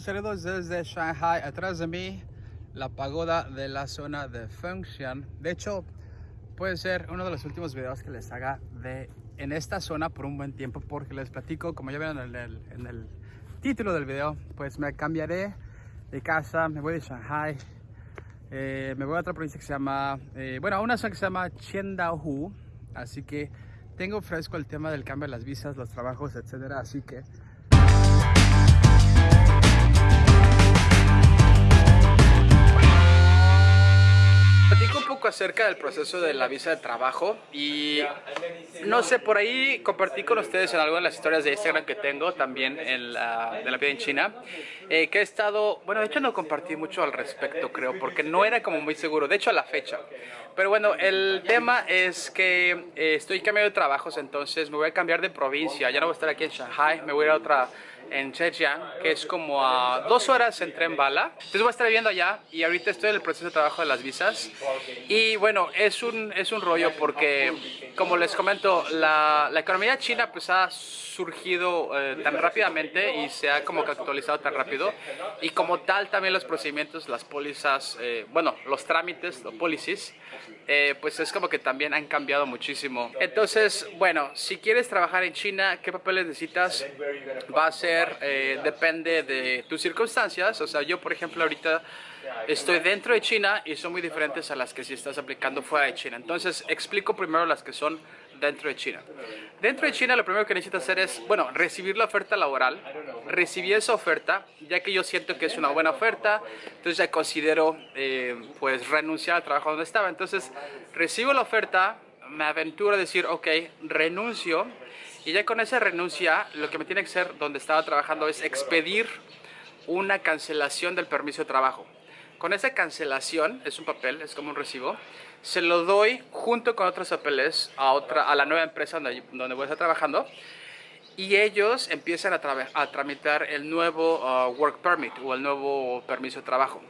Saludos desde Shanghai, atrás de mí la pagoda de la zona de Fengshan. De hecho, puede ser uno de los últimos videos que les haga de en esta zona por un buen tiempo porque les platico, como ya vieron en el, título del video, pues me cambiaré de casa, me voy de Shanghai, eh, me voy a otra provincia que se llama, eh, bueno, a una zona que se llama Qiandaohu, así que tengo fresco el tema del cambio de las visas, los trabajos, etcétera, así que acerca del proceso de la visa de trabajo y no sé, por ahí compartí con ustedes en algunas de las historias de Instagram que tengo también en la, de la vida en China, eh, que he estado, bueno, de hecho no compartí mucho al respecto creo, porque no era como muy seguro, de hecho a la fecha. Pero bueno, el tema es que eh, estoy cambiando de trabajos, entonces me voy a cambiar de provincia, ya no voy a estar aquí en Shanghai, me voy a ir a otra en Zhejiang, que es como a dos horas en tren bala. Entonces voy a estar viviendo allá y ahorita estoy en el proceso de trabajo de las visas. Y bueno, es un, es un rollo porque, como les comento, la, la economía china pues ha surgido eh, tan rápidamente y se ha como que actualizado tan rápido. Y como tal también los procedimientos, las pólizas, eh, bueno, los trámites, los policies, eh, pues es como que también han cambiado muchísimo. Entonces, bueno, si quieres trabajar en China, ¿qué papeles necesitas? Va a ser eh, depende de tus circunstancias. O sea, yo por ejemplo ahorita estoy dentro de China y son muy diferentes a las que si estás aplicando fuera de China. Entonces explico primero las que son dentro de China. Dentro de China lo primero que necesitas hacer es, bueno, recibir la oferta laboral, recibir esa oferta, ya que yo siento que es una buena oferta, entonces ya considero eh, pues renunciar al trabajo donde estaba. Entonces recibo la oferta, me aventuro a decir, ok, renuncio y ya con esa renuncia, lo que me tiene que hacer donde estaba trabajando es expedir una cancelación del permiso de trabajo. Con esa cancelación, es un papel, es como un recibo, se lo doy junto con otros papeles a, otra, a la nueva empresa donde, donde voy a estar trabajando y ellos empiezan a, a tramitar el nuevo uh, work permit o el nuevo permiso de trabajo.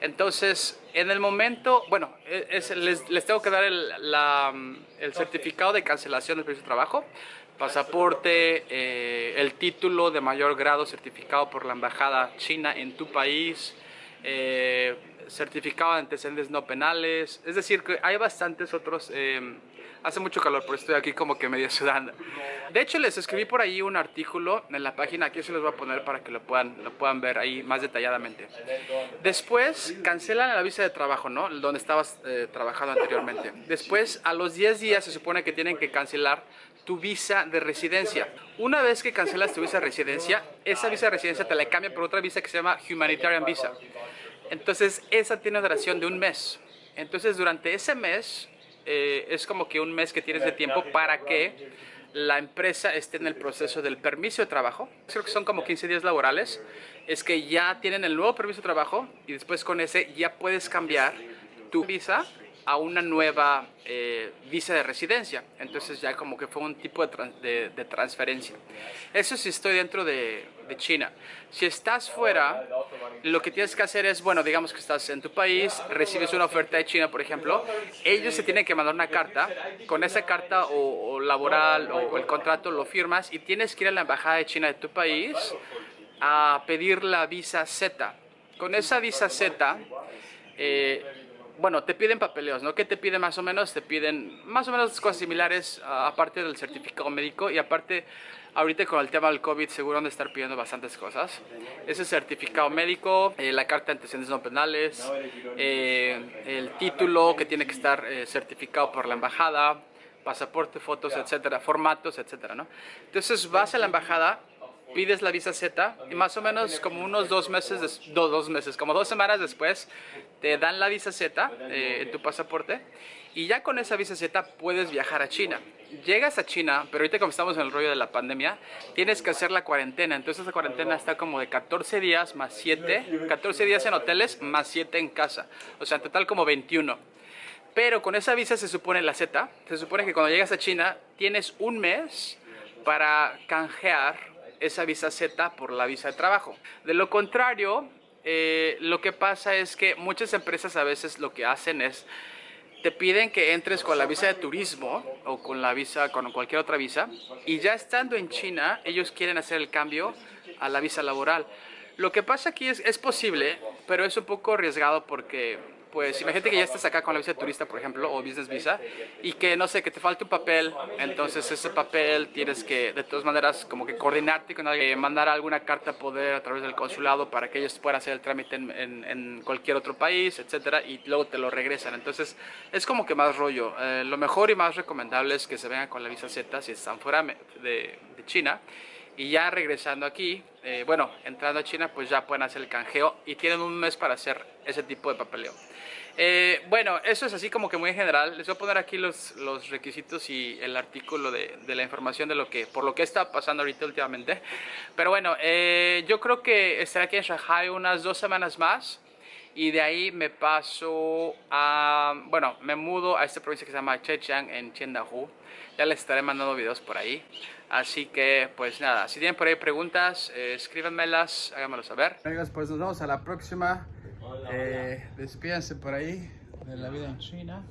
Entonces, en el momento, bueno, e, les, les, tengo que dar el, la, el certificado de cancelación del permiso de trabajo, pasaporte, eh, el título de mayor grado certificado por la embajada china en tu país, eh, certificado de antecedentes no penales, es decir, que hay bastantes otros... Eh, hace mucho calor, pero estoy aquí como que medio sudando. De hecho, les escribí por ahí un artículo en la página, aquí se los voy a poner para que lo puedan, lo puedan ver ahí más detalladamente. Después, cancelan la visa de trabajo, ¿no? Donde estabas trabajando anteriormente. Después, a los 10 días se supone que tienen que cancelar tu visa de residencia. Una vez que cancelas tu visa de residencia, esa visa de residencia te la cambian por otra visa que se llama Humanitarian Visa. Entonces, esa tiene duración de un mes. Entonces, durante ese mes, eh, es como que un mes que tienes de tiempo para que la empresa esté en el proceso del permiso de trabajo. Creo que son como 15 días laborales. Es que ya tienen el nuevo permiso de trabajo y después con ese ya puedes cambiar tu visa a una nueva eh, visa de residencia. Entonces ya como que fue un tipo de, transferencia. Eso si estoy dentro de, de, China. Si estás fuera, lo que tienes que hacer es, bueno, digamos que estás en tu país, recibes una oferta de China, por ejemplo, ellos se tienen que mandar una carta. Con esa carta o, laboral o, el contrato lo firmas y tienes que ir a la embajada de China de tu país a pedir la visa Z. Con esa visa Z, eh, bueno, te piden papeleos, ¿no? ¿Qué te piden más o menos? Te piden más o menos cosas similares, aparte del certificado médico y aparte, ahorita con el tema del COVID seguro van a estar pidiendo bastantes cosas. Ese certificado médico, eh, la carta de antecedentes no penales, eh, el título que tiene que estar eh, certificado por la embajada, pasaporte, fotos, etcétera, formatos, etcétera, ¿no? Entonces vas a la embajada pides la visa Z y más o menos como unos dos meses, dos meses, como dos semanas después, te dan la visa Z eh, en tu pasaporte y ya con esa visa Z puedes viajar a China. Llegas a China, pero ahorita como estamos en el rollo de la pandemia, tienes que hacer la cuarentena. Entonces la cuarentena está como de 14 días más 7, 14 días en hoteles más 7 en casa. O sea, en total como 21. Pero con esa visa se supone la Z, se supone que cuando llegas a China tienes un mes para canjear esa visa Z por la visa de trabajo. De lo contrario, eh, lo que pasa es que muchas empresas a veces lo que hacen es te piden que entres con la visa de turismo o con la visa, con cualquier otra visa y ya estando en China ellos quieren hacer el cambio a la visa laboral. Lo que pasa aquí es, es posible, pero es un poco arriesgado porque pues imagínate que ya estás acá con la visa turista, por ejemplo, o business visa, y que, no sé, que te falte un papel, entonces ese papel tienes que, de todas maneras, como que coordinarte con alguien, mandar alguna carta a poder a través del consulado para que ellos puedan hacer el trámite en, en, cualquier otro país, etcétera, y luego te lo regresan. Entonces, es como que más rollo. Eh, lo mejor y más recomendable es que se vengan con la visa Z si están fuera de, de China. Y ya regresando aquí, eh, bueno, entrando a China, pues ya pueden hacer el canjeo y tienen un mes para hacer ese tipo de papeleo. Eh, bueno, eso es así como que muy general. Les voy a poner aquí los, los requisitos y el artículo de, de, la información de lo que, por lo que está pasando ahorita últimamente. Pero bueno, eh, yo creo que estaré aquí en Shanghai unas dos semanas más y de ahí me paso a, bueno, me mudo a esta provincia que se llama Zhejiang en Qiandahu. Ya les estaré mandando videos por ahí. Así que, pues nada, si tienen por ahí preguntas, eh, escríbanmelas, háganmelo saber. Amigos, pues nos vemos a la próxima. Eh, despídense por ahí de la vida en China.